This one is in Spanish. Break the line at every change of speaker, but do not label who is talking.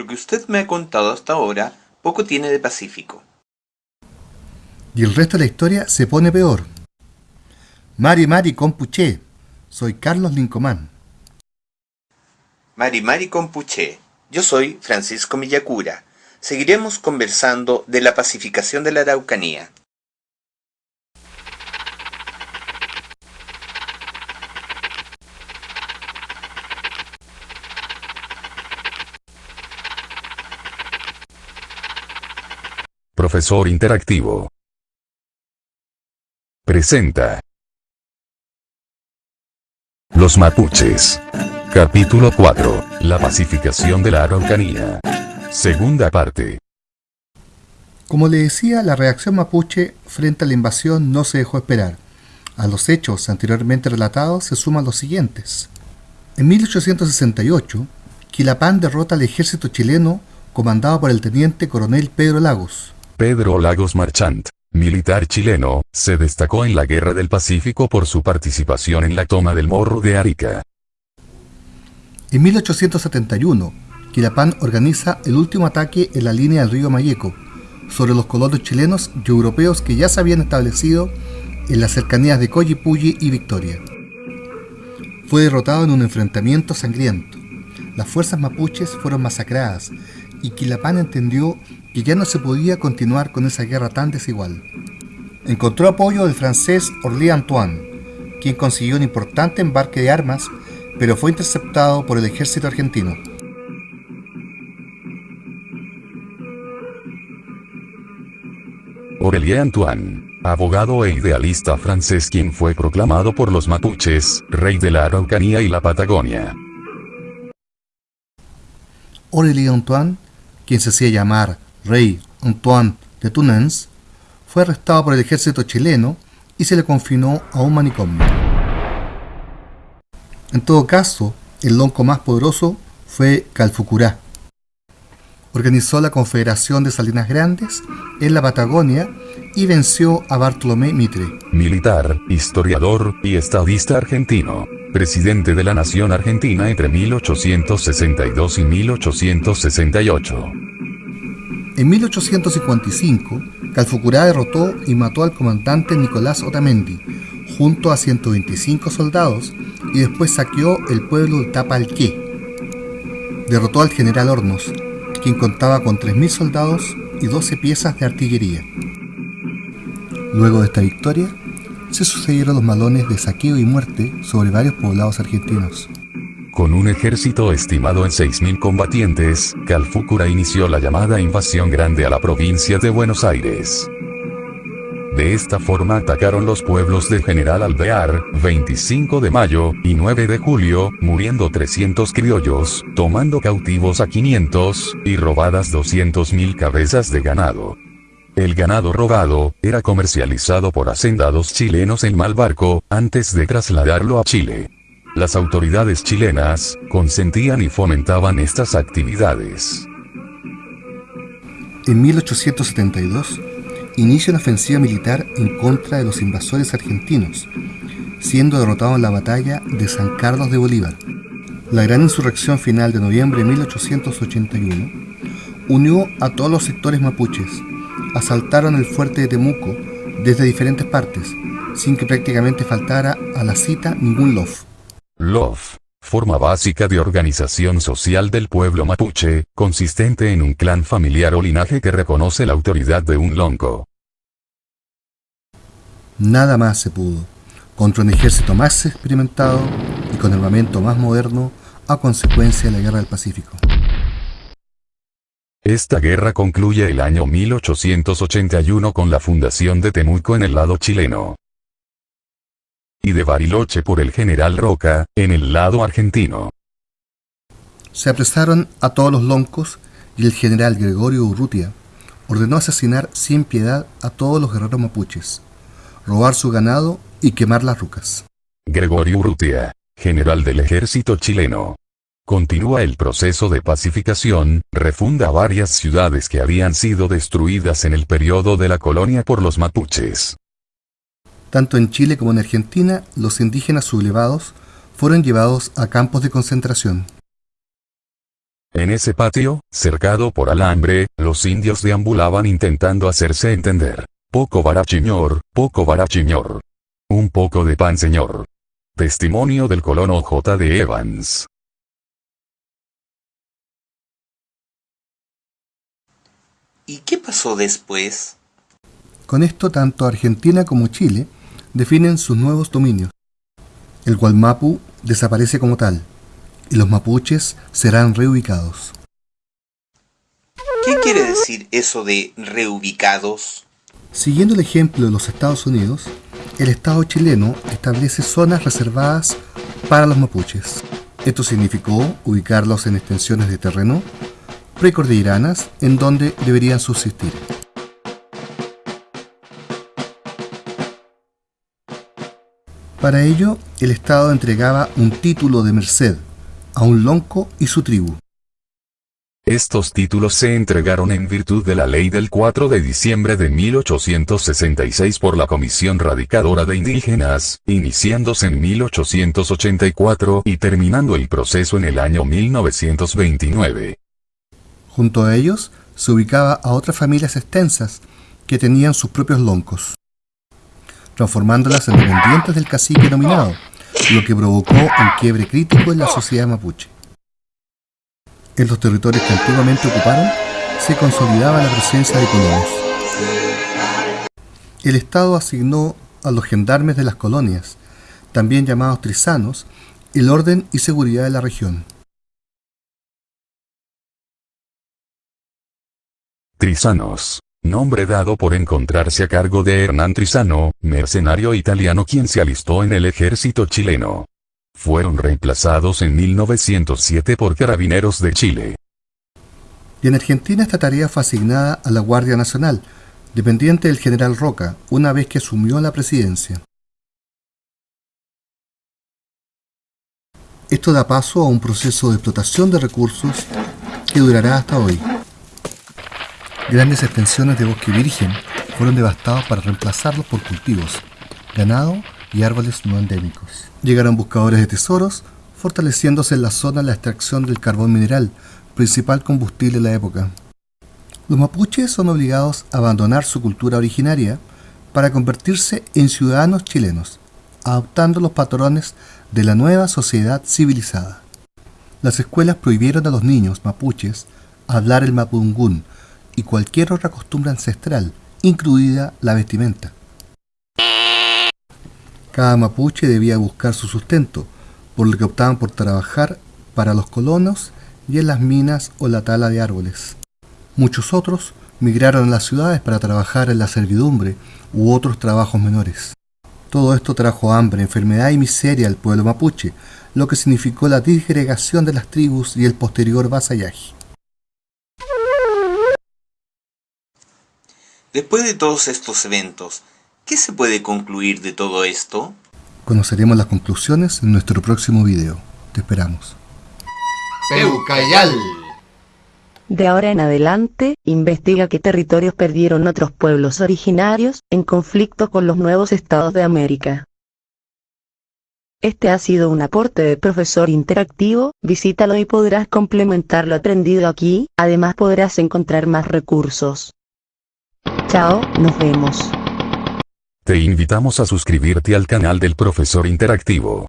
Lo que usted me ha contado hasta ahora poco tiene de pacífico.
Y el resto de la historia se pone peor. Mari Mari Compuché, soy Carlos Lincomán.
Mari Mari Compuché, yo soy Francisco Millacura. Seguiremos conversando de la pacificación de la Araucanía.
Profesor Interactivo. Presenta. Los mapuches. Capítulo 4. La pacificación de la Araucanía. Segunda parte.
Como le decía, la reacción mapuche frente a la invasión no se dejó esperar. A los hechos anteriormente relatados se suman los siguientes. En 1868, Quilapán derrota al ejército chileno comandado por el teniente coronel Pedro Lagos.
Pedro Lagos Marchant, militar chileno, se destacó en la Guerra del Pacífico por su participación en la toma del Morro de Arica.
En 1871, Quilapán organiza el último ataque en la línea del río Mayeco, sobre los colonos chilenos y europeos que ya se habían establecido en las cercanías de Coyipulli y Victoria. Fue derrotado en un enfrentamiento sangriento. Las fuerzas mapuches fueron masacradas y Quilapán entendió que ya no se podía continuar con esa guerra tan desigual. Encontró apoyo del francés Orly Antoine, quien consiguió un importante embarque de armas, pero fue interceptado por el ejército argentino.
Aurélien Antoine, abogado e idealista francés quien fue proclamado por los mapuches, rey de la Araucanía y la Patagonia.
Aurélien Antoine, quien se hacía llamar rey Antoine de Tunens, fue arrestado por el ejército chileno y se le confinó a un manicomio. En todo caso, el lonco más poderoso fue Calfucurá. Organizó la Confederación de Salinas Grandes en la Patagonia y venció a Bartolomé Mitre.
Militar, historiador y estadista argentino. Presidente de la Nación Argentina entre 1862 y 1868.
En 1855, Calfucurá derrotó y mató al comandante Nicolás Otamendi, junto a 125 soldados, y después saqueó el pueblo de Tapalqué. Derrotó al general Hornos, quien contaba con 3.000 soldados y 12 piezas de artillería. Luego de esta victoria, se sucedieron los malones de saqueo y muerte sobre varios poblados argentinos.
Con un ejército estimado en 6.000 combatientes, Calfúcura inició la llamada invasión grande a la provincia de Buenos Aires. De esta forma atacaron los pueblos de General Alvear, 25 de mayo, y 9 de julio, muriendo 300 criollos, tomando cautivos a 500, y robadas 200.000 cabezas de ganado. El ganado robado, era comercializado por hacendados chilenos en mal barco, antes de trasladarlo a Chile. Las autoridades chilenas consentían y fomentaban estas actividades.
En 1872, inicia una ofensiva militar en contra de los invasores argentinos, siendo derrotado en la batalla de San Carlos de Bolívar. La gran insurrección final de noviembre de 1881 unió a todos los sectores mapuches, asaltaron el fuerte de Temuco desde diferentes partes, sin que prácticamente faltara a la cita ningún lof.
LOF. Forma básica de organización social del pueblo mapuche, consistente en un clan familiar o linaje que reconoce la autoridad de un lonco.
Nada más se pudo, contra un ejército más experimentado y con armamento más moderno a consecuencia de la Guerra del Pacífico.
Esta guerra concluye el año 1881 con la fundación de Temuco en el lado chileno y de Bariloche por el general Roca, en el lado argentino.
Se apresaron a todos los loncos y el general Gregorio Urrutia ordenó asesinar sin piedad a todos los guerreros mapuches, robar su ganado y quemar las rucas.
Gregorio Urrutia, general del ejército chileno. Continúa el proceso de pacificación, refunda varias ciudades que habían sido destruidas en el periodo de la colonia por los mapuches.
Tanto en Chile como en Argentina, los indígenas sublevados fueron llevados a campos de concentración.
En ese patio, cercado por alambre, los indios deambulaban intentando hacerse entender. Poco barachiñor, poco barachiñor. Un poco de pan señor. Testimonio del colono J. de Evans.
¿Y qué pasó después?
Con esto tanto Argentina como Chile definen sus nuevos dominios. El Gualmapu desaparece como tal, y los mapuches serán reubicados.
¿Qué quiere decir eso de reubicados?
Siguiendo el ejemplo de los Estados Unidos, el Estado chileno establece zonas reservadas para los mapuches. Esto significó ubicarlos en extensiones de terreno precordilleranas en donde deberían subsistir. Para ello, el Estado entregaba un título de merced a un lonco y su tribu.
Estos títulos se entregaron en virtud de la ley del 4 de diciembre de 1866 por la Comisión Radicadora de Indígenas, iniciándose en 1884 y terminando el proceso en el año 1929.
Junto a ellos se ubicaba a otras familias extensas que tenían sus propios loncos, transformándolas en dependientes del cacique nominado, lo que provocó un quiebre crítico en la sociedad mapuche. En los territorios que antiguamente ocuparon, se consolidaba la presencia de colonos. El Estado asignó a los gendarmes de las colonias, también llamados trisanos, el orden y seguridad de la región.
Trisanos. Nombre dado por encontrarse a cargo de Hernán Trisano, mercenario italiano quien se alistó en el ejército chileno. Fueron reemplazados en 1907 por carabineros de Chile.
Y en Argentina esta tarea fue asignada a la Guardia Nacional, dependiente del general Roca, una vez que asumió la presidencia. Esto da paso a un proceso de explotación de recursos que durará hasta hoy. Grandes extensiones de bosque virgen fueron devastados para reemplazarlos por cultivos, ganado y árboles no endémicos. Llegaron buscadores de tesoros, fortaleciéndose en la zona la extracción del carbón mineral, principal combustible de la época. Los mapuches son obligados a abandonar su cultura originaria para convertirse en ciudadanos chilenos, adoptando los patrones de la nueva sociedad civilizada. Las escuelas prohibieron a los niños mapuches hablar el mapungún, y cualquier otra costumbre ancestral, incluida la vestimenta. Cada mapuche debía buscar su sustento, por lo que optaban por trabajar para los colonos y en las minas o la tala de árboles. Muchos otros migraron a las ciudades para trabajar en la servidumbre u otros trabajos menores. Todo esto trajo hambre, enfermedad y miseria al pueblo mapuche, lo que significó la disgregación de las tribus y el posterior vasallaje.
Después de todos estos eventos, ¿qué se puede concluir de todo esto?
Conoceremos las conclusiones en nuestro próximo video. Te esperamos.
Peucayal.
De ahora en adelante, investiga qué territorios perdieron otros pueblos originarios, en conflicto con los nuevos estados de América. Este ha sido un aporte de profesor interactivo, visítalo y podrás complementar lo aprendido aquí, además podrás encontrar más recursos. Chao, nos vemos.
Te invitamos a suscribirte al canal del profesor interactivo.